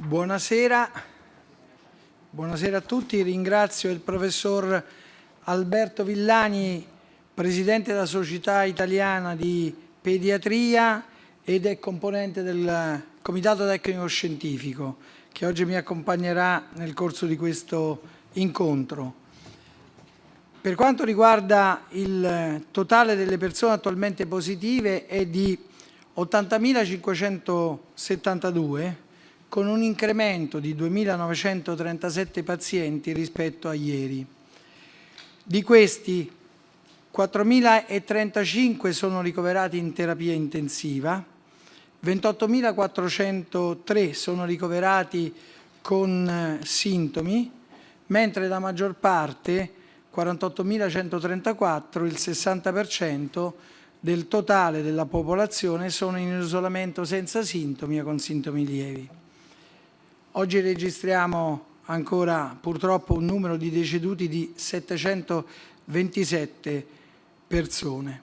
Buonasera. Buonasera a tutti, ringrazio il professor Alberto Villani, Presidente della Società Italiana di Pediatria ed è componente del Comitato Tecnico Scientifico che oggi mi accompagnerà nel corso di questo incontro. Per quanto riguarda il totale delle persone attualmente positive è di 80.572 con un incremento di 2.937 pazienti rispetto a ieri. Di questi 4.035 sono ricoverati in terapia intensiva, 28.403 sono ricoverati con eh, sintomi, mentre la maggior parte, 48.134, il 60% del totale della popolazione sono in isolamento senza sintomi o con sintomi lievi. Oggi registriamo ancora purtroppo un numero di deceduti di 727 persone.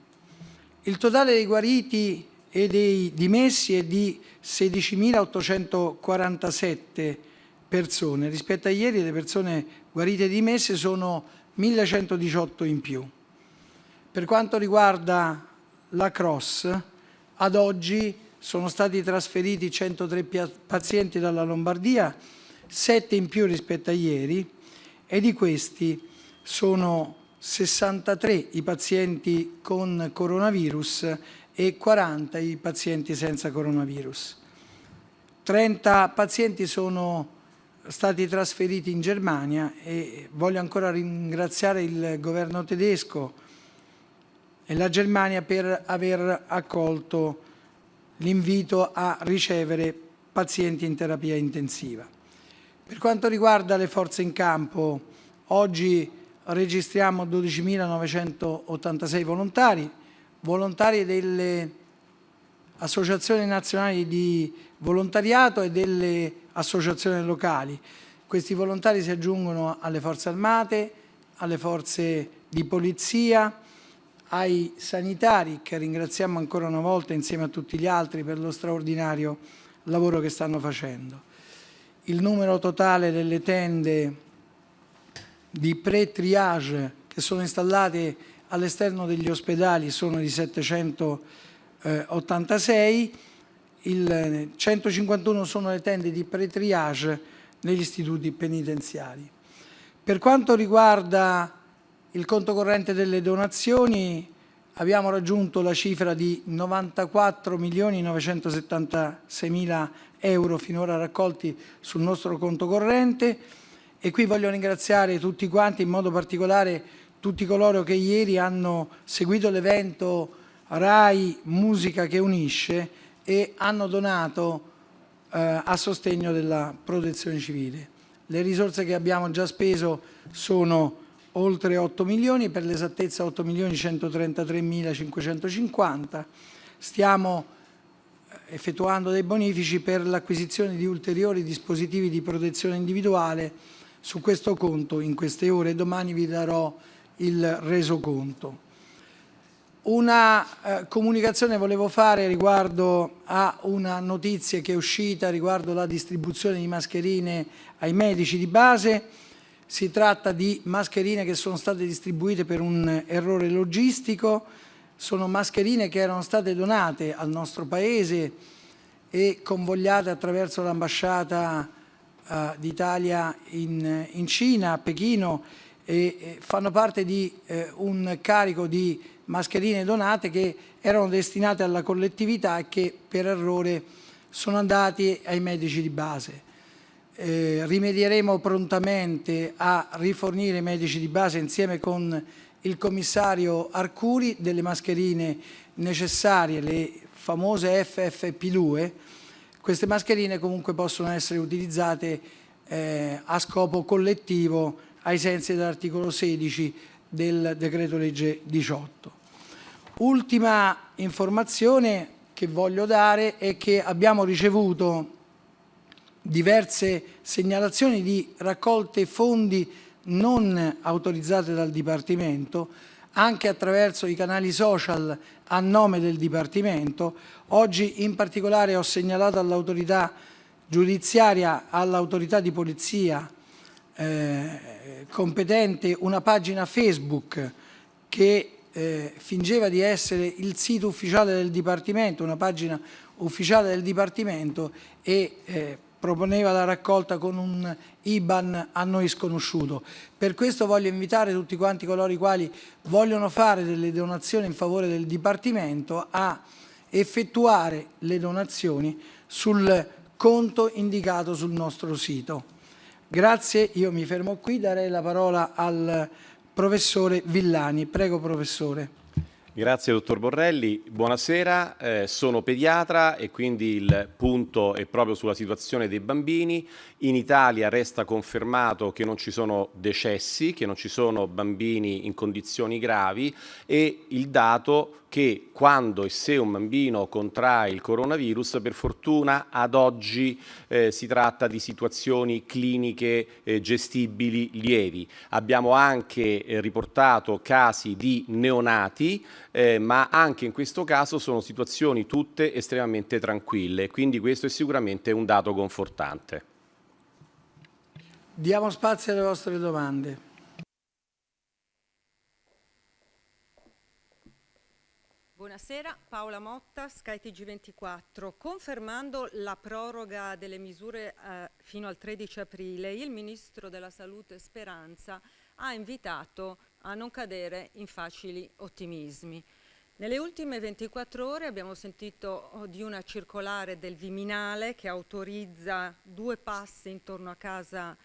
Il totale dei guariti e dei dimessi è di 16.847 persone. Rispetto a ieri le persone guarite e dimesse sono 1.118 in più. Per quanto riguarda la Cross, ad oggi sono stati trasferiti 103 pazienti dalla Lombardia, 7 in più rispetto a ieri e di questi sono 63 i pazienti con coronavirus e 40 i pazienti senza coronavirus. 30 pazienti sono stati trasferiti in Germania e voglio ancora ringraziare il governo tedesco e la Germania per aver accolto l'invito a ricevere pazienti in terapia intensiva. Per quanto riguarda le forze in campo, oggi registriamo 12.986 volontari, volontari delle associazioni nazionali di volontariato e delle associazioni locali. Questi volontari si aggiungono alle forze armate, alle forze di polizia, ai sanitari che ringraziamo ancora una volta insieme a tutti gli altri per lo straordinario lavoro che stanno facendo. Il numero totale delle tende di pre-triage che sono installate all'esterno degli ospedali sono di 786, il 151 sono le tende di pre-triage negli istituti penitenziari. Per quanto riguarda il conto corrente delle donazioni abbiamo raggiunto la cifra di 94 milioni 976 mila euro finora raccolti sul nostro conto corrente e qui voglio ringraziare tutti quanti, in modo particolare tutti coloro che ieri hanno seguito l'evento RAI Musica che unisce e hanno donato eh, a sostegno della protezione civile. Le risorse che abbiamo già speso sono oltre 8 milioni, per l'esattezza 8 milioni 133 mila 550. Stiamo eh, effettuando dei bonifici per l'acquisizione di ulteriori dispositivi di protezione individuale su questo conto in queste ore domani vi darò il resoconto. Una eh, comunicazione volevo fare riguardo a una notizia che è uscita riguardo la distribuzione di mascherine ai medici di base si tratta di mascherine che sono state distribuite per un errore logistico, sono mascherine che erano state donate al nostro Paese e convogliate attraverso l'ambasciata uh, d'Italia in, in, Cina, a Pechino, e, e fanno parte di eh, un carico di mascherine donate che erano destinate alla collettività e che per errore sono andati ai medici di base eh, rimedieremo prontamente a rifornire i medici di base insieme con il commissario Arcuri delle mascherine necessarie, le famose FFP2. Queste mascherine comunque possono essere utilizzate eh, a scopo collettivo ai sensi dell'articolo 16 del decreto legge 18. Ultima informazione che voglio dare è che abbiamo ricevuto diverse segnalazioni di raccolte fondi non autorizzate dal Dipartimento, anche attraverso i canali social a nome del Dipartimento. Oggi in particolare ho segnalato all'autorità giudiziaria all'autorità di polizia eh, competente una pagina Facebook che eh, fingeva di essere il sito ufficiale del Dipartimento, una pagina ufficiale del Dipartimento e eh, proponeva la raccolta con un IBAN a noi sconosciuto. Per questo voglio invitare tutti quanti coloro i quali vogliono fare delle donazioni in favore del Dipartimento a effettuare le donazioni sul conto indicato sul nostro sito. Grazie, io mi fermo qui, darei la parola al professore Villani. Prego professore. Grazie dottor Borrelli, buonasera, eh, sono pediatra e quindi il punto è proprio sulla situazione dei bambini. In Italia resta confermato che non ci sono decessi, che non ci sono bambini in condizioni gravi e il dato che quando e se un bambino contrae il coronavirus, per fortuna ad oggi eh, si tratta di situazioni cliniche eh, gestibili lievi. Abbiamo anche eh, riportato casi di neonati, eh, ma anche in questo caso sono situazioni tutte estremamente tranquille, quindi questo è sicuramente un dato confortante. Diamo spazio alle vostre domande. Buonasera, Paola Motta, SkyTG24. Confermando la proroga delle misure eh, fino al 13 aprile, il Ministro della Salute Speranza ha invitato a non cadere in facili ottimismi. Nelle ultime 24 ore abbiamo sentito oh, di una circolare del Viminale che autorizza due passi intorno a casa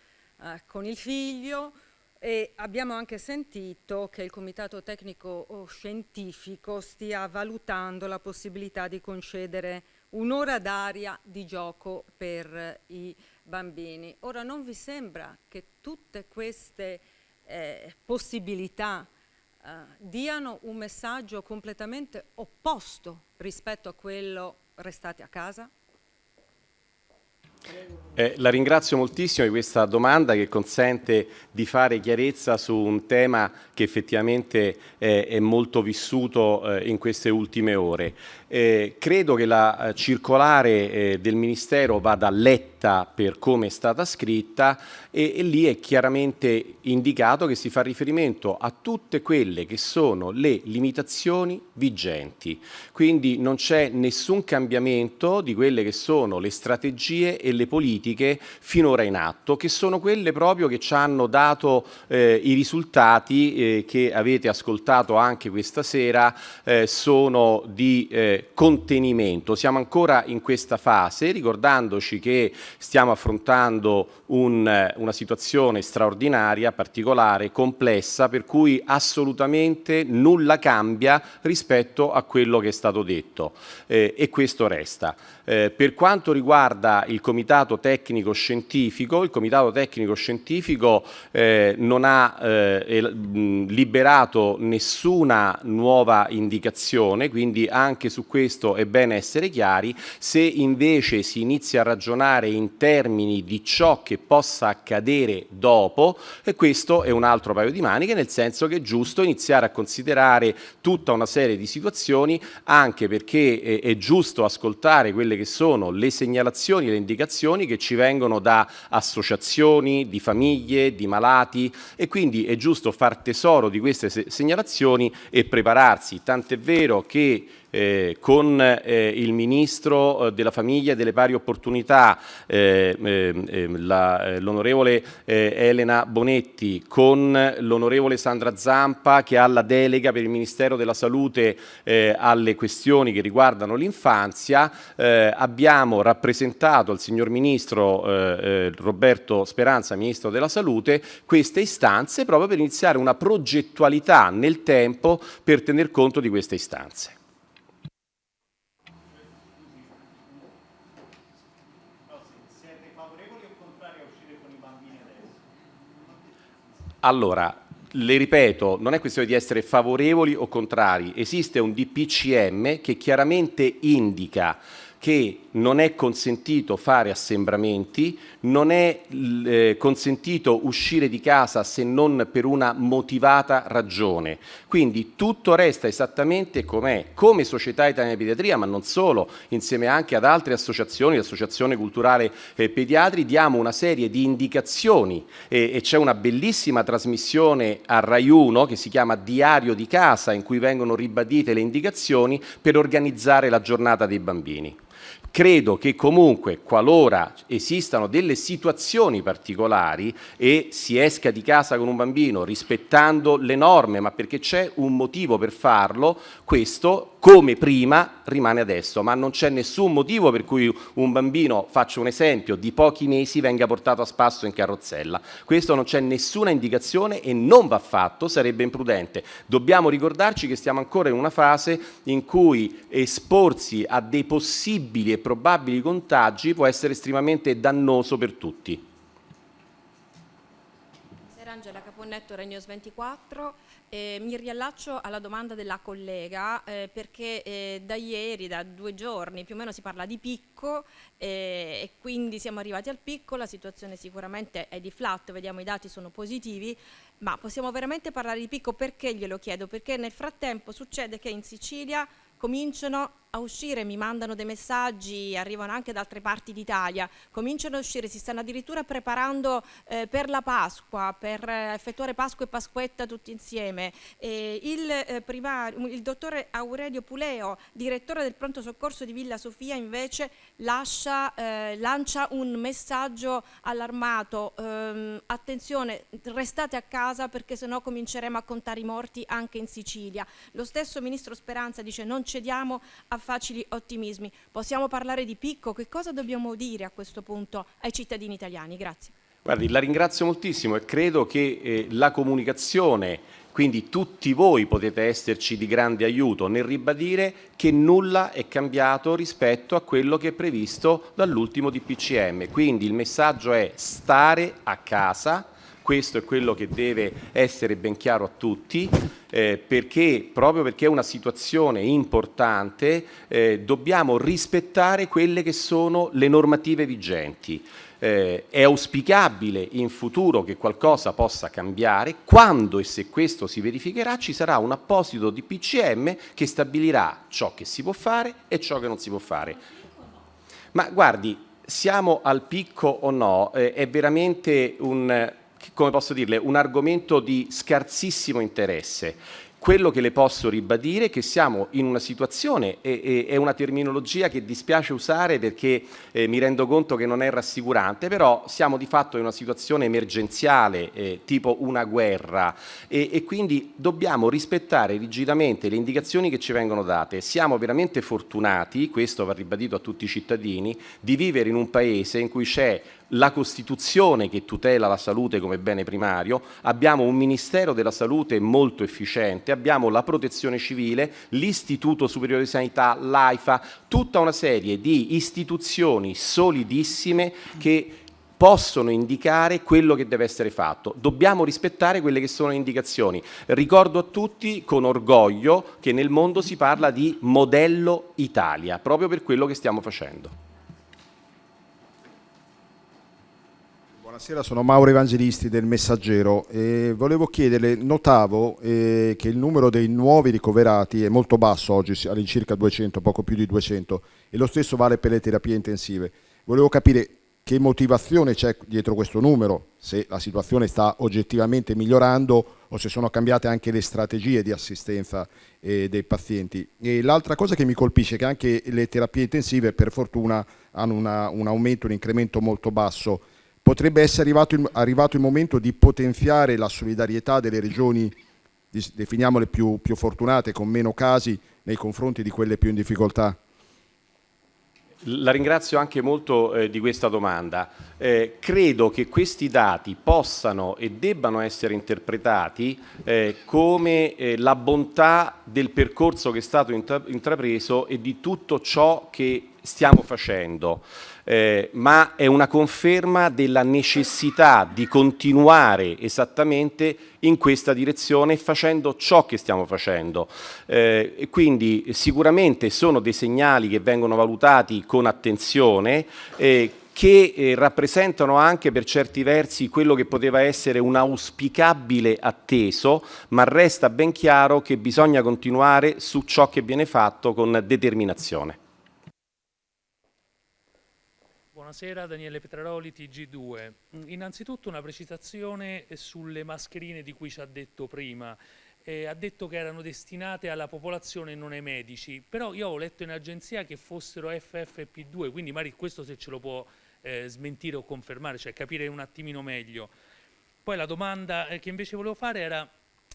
eh, con il figlio, e abbiamo anche sentito che il Comitato Tecnico Scientifico stia valutando la possibilità di concedere un'ora d'aria di gioco per i bambini. Ora non vi sembra che tutte queste eh, possibilità eh, diano un messaggio completamente opposto rispetto a quello restate a casa? Eh, la ringrazio moltissimo di questa domanda che consente di fare chiarezza su un tema che effettivamente eh, è molto vissuto eh, in queste ultime ore. Eh, credo che la eh, circolare eh, del Ministero vada letta per come è stata scritta e, e, lì è chiaramente indicato che si fa riferimento a tutte quelle che sono le limitazioni vigenti. Quindi non c'è nessun cambiamento di quelle che sono le strategie e le politiche finora in atto, che sono quelle proprio che ci hanno dato eh, i risultati eh, che avete ascoltato anche questa sera, eh, sono di contenimento. Siamo ancora in questa fase, ricordandoci che stiamo affrontando un, una situazione straordinaria, particolare, complessa, per cui assolutamente nulla cambia rispetto a quello che è stato detto eh, e questo resta. Eh, per quanto riguarda il Comitato Tecnico Scientifico, il Comitato Tecnico Scientifico eh, non ha eh, liberato nessuna nuova indicazione, quindi anche su questo è bene essere chiari. Se invece si inizia a ragionare in termini di ciò che possa accadere dopo, e questo è un altro paio di maniche, nel senso che è giusto iniziare a considerare tutta una serie di situazioni, anche perché è, è giusto ascoltare quelle che sono le segnalazioni e le indicazioni che ci vengono da associazioni, di famiglie, di malati e quindi è giusto far tesoro di queste segnalazioni e prepararsi. Tant'è vero che eh, con eh, il Ministro eh, della Famiglia e delle Pari Opportunità, eh, ehm, ehm, eh, l'onorevole Elena Bonetti, con l'onorevole Sandra Zampa che ha la delega per il Ministero della Salute alle questioni che riguardano l'infanzia, abbiamo rappresentato al signor Ministro Roberto Speranza, Ministro della Salute, queste istanze proprio per iniziare una progettualità nel tempo per tener conto di queste istanze. Allora, le ripeto, non è questione di essere favorevoli o contrari, esiste un DPCM che chiaramente indica che non è consentito fare assembramenti, non è eh, consentito uscire di casa se non per una motivata ragione. Quindi tutto resta esattamente com'è, come Società Italiana di Pediatria, ma non solo, insieme anche ad altre associazioni, l'Associazione Culturale eh, Pediatri, diamo una serie di indicazioni e, e c'è una bellissima trasmissione a Rai 1 che si chiama Diario di casa in cui vengono ribadite le indicazioni per organizzare la giornata dei bambini. Credo che comunque qualora esistano delle situazioni particolari e si esca di casa con un bambino rispettando le norme, ma perché c'è un motivo per farlo, questo come prima rimane adesso, ma non c'è nessun motivo per cui un bambino, faccio un esempio, di pochi mesi venga portato a spasso in carrozzella. Questo non c'è nessuna indicazione e non va fatto, sarebbe imprudente. Dobbiamo ricordarci che stiamo ancora in una fase in cui esporsi a dei possibili e probabili contagi può essere estremamente dannoso per tutti. Angela Caponnetto, Regnos 24. Eh, mi riallaccio alla domanda della collega eh, perché eh, da ieri, da due giorni più o meno si parla di picco eh, e quindi siamo arrivati al picco, la situazione sicuramente è di flat, vediamo i dati sono positivi, ma possiamo veramente parlare di picco perché glielo chiedo? Perché nel frattempo succede che in Sicilia cominciano a uscire, mi mandano dei messaggi, arrivano anche da altre parti d'Italia, cominciano a uscire, si stanno addirittura preparando eh, per la Pasqua, per eh, effettuare Pasqua e Pasquetta tutti insieme. Eh, il, eh, primario, il dottore Aurelio Puleo, direttore del pronto soccorso di Villa Sofia, invece lascia, eh, lancia un messaggio allarmato, ehm, attenzione, restate a casa perché sennò cominceremo a contare i morti anche in Sicilia. Lo stesso Ministro Speranza dice non cediamo a facili ottimismi. Possiamo parlare di picco? Che cosa dobbiamo dire a questo punto ai cittadini italiani? Grazie. Guardi, la ringrazio moltissimo e credo che eh, la comunicazione, quindi tutti voi potete esserci di grande aiuto nel ribadire che nulla è cambiato rispetto a quello che è previsto dall'ultimo DPCM. Quindi il messaggio è stare a casa, questo è quello che deve essere ben chiaro a tutti, eh, perché, proprio perché è una situazione importante, eh, dobbiamo rispettare quelle che sono le normative vigenti. Eh, è auspicabile in futuro che qualcosa possa cambiare, quando e se questo si verificherà ci sarà un apposito di PCM che stabilirà ciò che si può fare e ciò che non si può fare. Ma guardi, siamo al picco o no, eh, è veramente un, come posso dirle, un argomento di scarsissimo interesse. Quello che le posso ribadire è che siamo in una situazione, e, è una terminologia che dispiace usare perché eh, mi rendo conto che non è rassicurante, però siamo di fatto in una situazione emergenziale, eh, tipo una guerra, e, e, quindi dobbiamo rispettare rigidamente le indicazioni che ci vengono date. Siamo veramente fortunati, questo va ribadito a tutti i cittadini, di vivere in un paese in cui c'è la Costituzione che tutela la salute come bene primario, abbiamo un Ministero della Salute molto efficiente, abbiamo la Protezione Civile, l'Istituto Superiore di Sanità, l'AIFA, tutta una serie di istituzioni solidissime che possono indicare quello che deve essere fatto. Dobbiamo rispettare quelle che sono le indicazioni. Ricordo a tutti con orgoglio che nel mondo si parla di modello Italia, proprio per quello che stiamo facendo. Buonasera, sono Mauro Evangelisti del Messaggero e volevo chiederle, notavo eh, che il numero dei nuovi ricoverati è molto basso oggi, all'incirca 200, poco più di 200 e lo stesso vale per le terapie intensive. Volevo capire che motivazione c'è dietro questo numero, se la situazione sta oggettivamente migliorando o se sono cambiate anche le strategie di assistenza eh, dei pazienti. E l'altra cosa che mi colpisce è che anche le terapie intensive per fortuna hanno una, un aumento, un incremento molto basso Potrebbe essere arrivato il, momento di potenziare la solidarietà delle regioni, definiamole più, più fortunate, con meno casi, nei confronti di quelle più in difficoltà? La ringrazio anche molto eh, di questa domanda. Eh, credo che questi dati possano e debbano essere interpretati eh, come eh, la bontà del percorso che è stato intra intrapreso e di tutto ciò che stiamo facendo, eh, ma è una conferma della necessità di continuare esattamente in questa direzione facendo ciò che stiamo facendo. Eh, quindi sicuramente sono dei segnali che vengono valutati con attenzione, eh, che eh, rappresentano anche per certi versi quello che poteva essere un auspicabile atteso, ma resta ben chiaro che bisogna continuare su ciò che viene fatto con determinazione. Buonasera, Daniele Petraroli, TG2. Innanzitutto una precisazione sulle mascherine di cui ci ha detto prima. Eh, ha detto che erano destinate alla popolazione e non ai medici, però io ho letto in agenzia che fossero FFP2, quindi magari questo se ce lo può eh, smentire o confermare, cioè capire un attimino meglio. Poi la domanda eh, che invece volevo fare era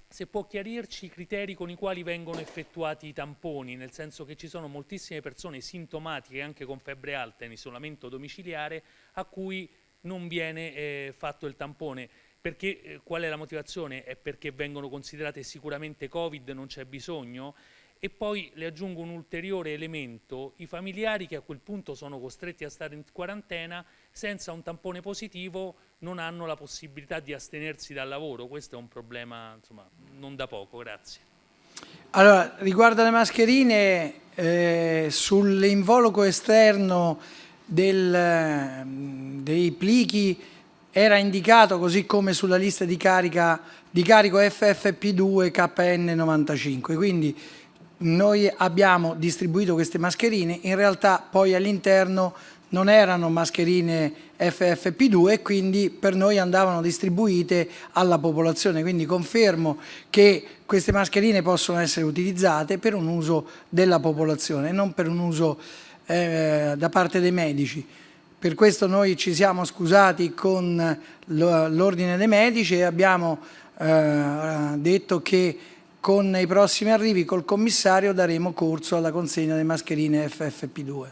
se può chiarirci i criteri con i quali vengono effettuati i tamponi, nel senso che ci sono moltissime persone sintomatiche anche con febbre alta in isolamento domiciliare a cui non viene eh, fatto il tampone. Perché, eh, qual è la motivazione? È perché vengono considerate sicuramente Covid, non c'è bisogno? E poi le aggiungo un ulteriore elemento, i familiari che a quel punto sono costretti a stare in quarantena senza un tampone positivo non hanno la possibilità di astenersi dal lavoro, questo è un problema insomma, non da poco, grazie. Allora, riguardo alle mascherine, eh, sull'involucro esterno del, dei plichi era indicato, così come sulla lista di, carica, di carico FFP2 KN95, quindi noi abbiamo distribuito queste mascherine, in realtà poi all'interno non erano mascherine FFP2 e quindi per noi andavano distribuite alla popolazione, quindi confermo che queste mascherine possono essere utilizzate per un uso della popolazione, non per un uso eh, da parte dei medici. Per questo noi ci siamo scusati con l'ordine dei medici e abbiamo eh, detto che con i prossimi arrivi col commissario daremo corso alla consegna delle mascherine FFP2.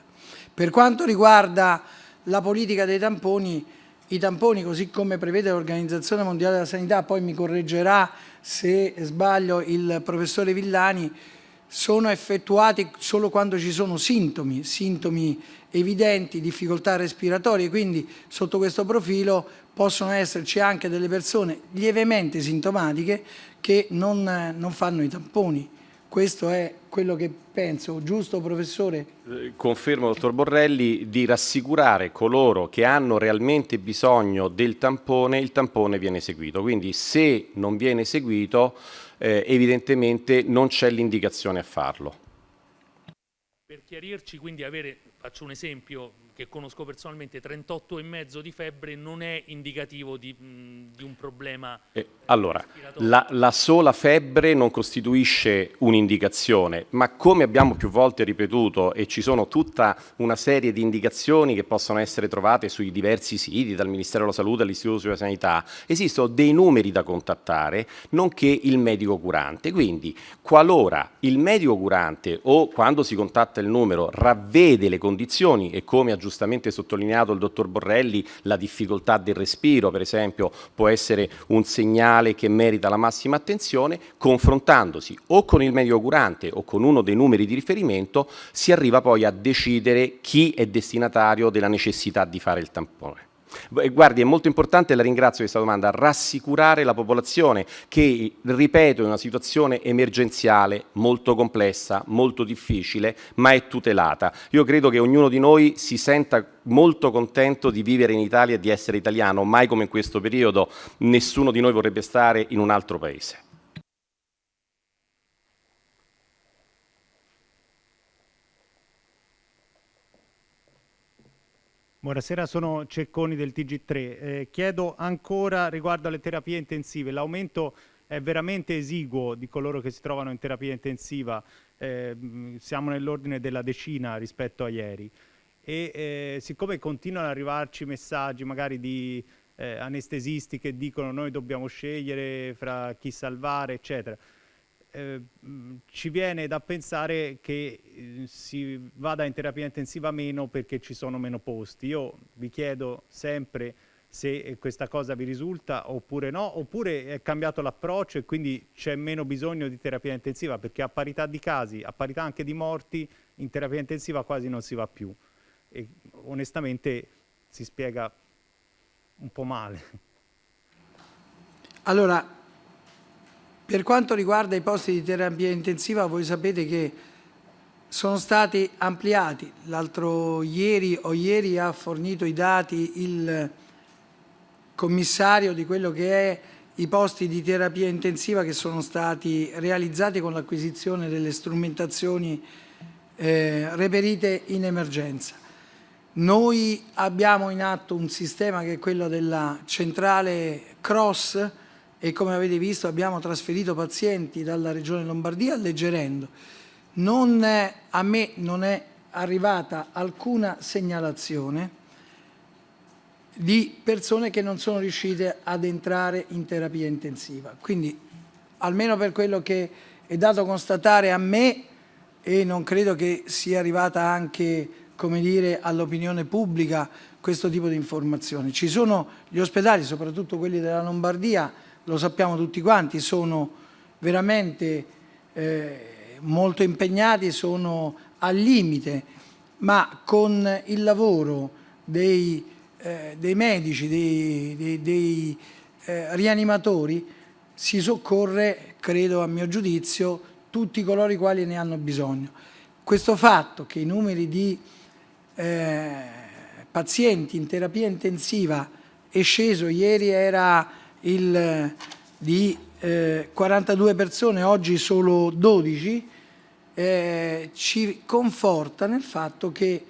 Per quanto riguarda la politica dei tamponi, i tamponi così come prevede l'Organizzazione Mondiale della Sanità, poi mi correggerà se sbaglio il professore Villani, sono effettuati solo quando ci sono sintomi, sintomi evidenti, difficoltà respiratorie, quindi sotto questo profilo possono esserci anche delle persone lievemente sintomatiche che non, non fanno i tamponi. Questo è quello che penso, giusto professore? Eh, confermo, dottor Borrelli, di rassicurare coloro che hanno realmente bisogno del tampone, il tampone viene eseguito. Quindi se non viene eseguito, eh, evidentemente non c'è l'indicazione a farlo. Per chiarirci, quindi avere, faccio un esempio, che conosco personalmente, 38,5 di febbre non è indicativo di, mh, di un problema eh, Allora, la, la, sola febbre non costituisce un'indicazione, ma come abbiamo più volte ripetuto e ci sono tutta una serie di indicazioni che possono essere trovate sui diversi siti, dal Ministero della Salute all'Istituto sulla Sanità, esistono dei numeri da contattare, nonché il medico curante. Quindi, qualora il medico curante o quando si contatta il numero ravvede le condizioni e come ha giustamente sottolineato il dottor Borrelli, la difficoltà del respiro, per esempio, può essere un segnale che merita la massima attenzione, confrontandosi o con il medico curante o con uno dei numeri di riferimento, si arriva poi a decidere chi è destinatario della necessità di fare il tampone. Guardi, è molto importante, la ringrazio di questa domanda, rassicurare la popolazione che, ripeto, è una situazione emergenziale molto complessa, molto difficile, ma è tutelata. Io credo che ognuno di noi si senta molto contento di vivere in Italia e di essere italiano, mai come in questo periodo nessuno di noi vorrebbe stare in un altro paese. Buonasera, sono Cecconi del TG3. Eh, chiedo ancora riguardo alle terapie intensive, l'aumento è veramente esiguo di coloro che si trovano in terapia intensiva, eh, siamo nell'ordine della decina rispetto a ieri. E eh, siccome continuano ad arrivarci messaggi magari di eh, anestesisti che dicono noi dobbiamo scegliere fra chi salvare eccetera, eh, ci viene da pensare che eh, si vada in terapia intensiva meno perché ci sono meno posti. Io vi chiedo sempre se questa cosa vi risulta oppure no, oppure è cambiato l'approccio e quindi c'è meno bisogno di terapia intensiva perché a parità di casi, a parità anche di morti, in terapia intensiva quasi non si va più. e onestamente si spiega un po' male. Allora, per quanto riguarda i posti di terapia intensiva, voi sapete che sono stati ampliati. L'altro ieri o ieri ha fornito i dati il commissario di quello che è i posti di terapia intensiva che sono stati realizzati con l'acquisizione delle strumentazioni eh, reperite in emergenza. Noi abbiamo in atto un sistema che è quello della centrale cross e come avete visto abbiamo trasferito pazienti dalla regione Lombardia alleggerendo. Non è, a me non è arrivata alcuna segnalazione di persone che non sono riuscite ad entrare in terapia intensiva. Quindi, almeno per quello che è dato constatare a me, e non credo che sia arrivata anche all'opinione pubblica questo tipo di informazioni. Ci sono gli ospedali, soprattutto quelli della Lombardia, lo sappiamo tutti quanti, sono veramente eh, molto impegnati, sono al limite, ma con il lavoro dei eh, dei medici, dei, dei, dei eh, rianimatori, si soccorre, credo a mio giudizio, tutti coloro i quali ne hanno bisogno. Questo fatto che i numeri di eh, pazienti in terapia intensiva è sceso, ieri era il, di 42 eh, persone, oggi solo 12, eh, ci conforta nel fatto che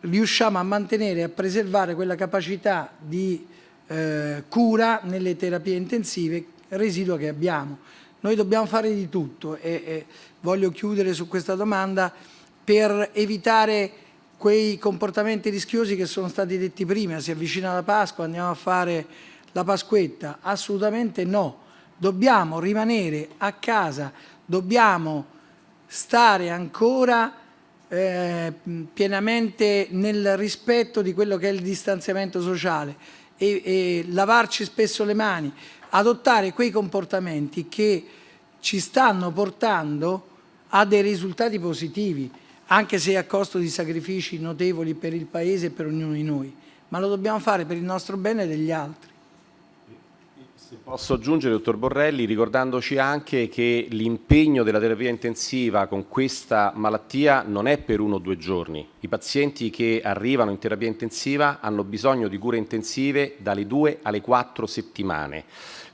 riusciamo a mantenere e a preservare quella capacità di eh, cura nelle terapie intensive residua che abbiamo. Noi dobbiamo fare di tutto e, e voglio chiudere su questa domanda per evitare quei comportamenti rischiosi che sono stati detti prima, si avvicina la Pasqua, andiamo a fare la Pasquetta, assolutamente no, dobbiamo rimanere a casa, dobbiamo stare ancora eh, pienamente nel rispetto di quello che è il distanziamento sociale e, e lavarci spesso le mani, adottare quei comportamenti che ci stanno portando a dei risultati positivi, anche se a costo di sacrifici notevoli per il Paese e per ognuno di noi, ma lo dobbiamo fare per il nostro bene e degli altri. Posso aggiungere, dottor Borrelli, ricordandoci anche che l'impegno della terapia intensiva con questa malattia non è per uno o due giorni. I pazienti che arrivano in terapia intensiva hanno bisogno di cure intensive dalle due alle quattro settimane.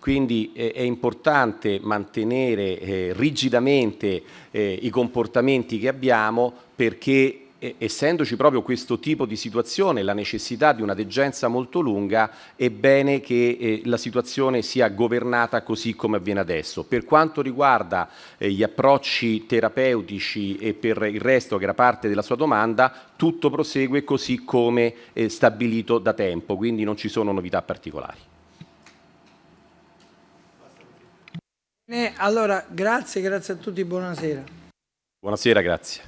Quindi eh, è importante mantenere eh, rigidamente eh, i comportamenti che abbiamo perché essendoci proprio questo tipo di situazione, la necessità di una degenza molto lunga, è bene che eh, la situazione sia governata così come avviene adesso. Per quanto riguarda eh, gli approcci terapeutici e per il resto che era parte della sua domanda, tutto prosegue così come eh, stabilito da tempo, quindi non ci sono novità particolari. Allora, grazie, grazie a tutti, buonasera. Buonasera, grazie.